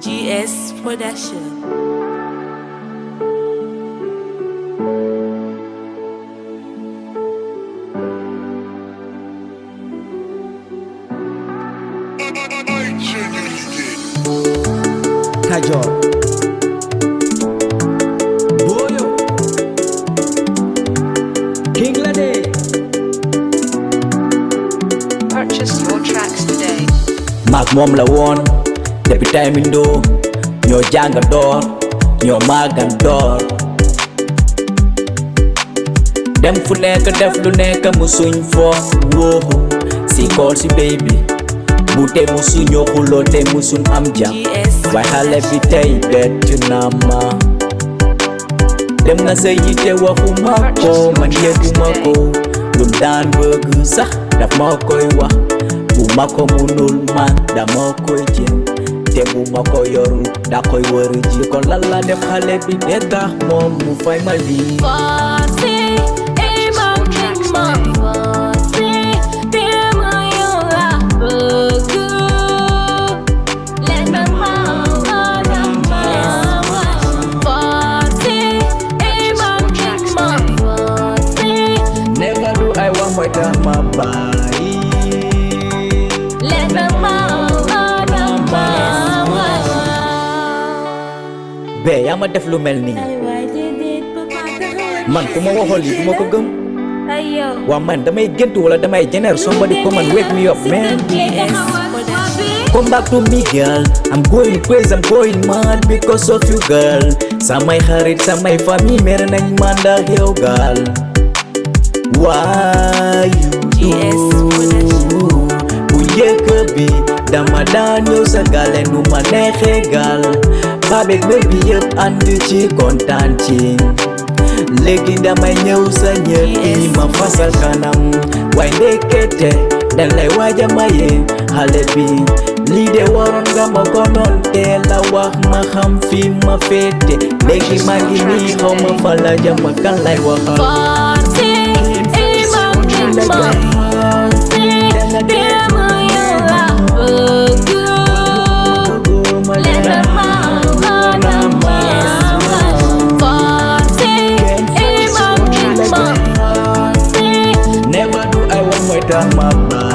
GS Production. Kajol. Maak moom la woon depuis taymindo ñoo jànga door ñoo màggan door dem fu nekk def lu nekk musuñ fo wóoxu si kool si baby bi bu te musu ñoo xuloo te mu suñ am jam GS waaye xale bi tey bett na ma. Dem na sa yite waxuma ko man yëguma ko lu daan bëgg sax daf ma koy wax bu ma ko munul man dama koy jéem te bu ma ko yorul da koy wër ji. Kon lan la def xale bi de tax moom mu fay ma lii Forcé, et ma maman forcé, t'es ma yola bëgg. Let me mama, mama. Forcé, et ma maman forcé, never do I want mooy tax ma bee yaa ma def lu mel nii. Man ku ma waxoon lii du ma ko gëm. Waa man damay gént wala damay jeneer somebody come and wake me up man. Come back to me girl. I'm going crazy I'm going mad because of you girl. Samay xarit samay famille mere nañ ma ndax yow girl. Why you do? Bu njëkk bi dama daan ñëw sa gale nu ma neexee Babek mel bi yëpp ànd ci kontaan ci léegi damay ñëw sa ñër yi ma fasal kanam waaye ndekete dañ lay waaja maye xale bi lii de waroon nga ma ko noon teel a wax ma xam fi ma féete léegi maa ngi nii xaw ma fa la jëm ak armada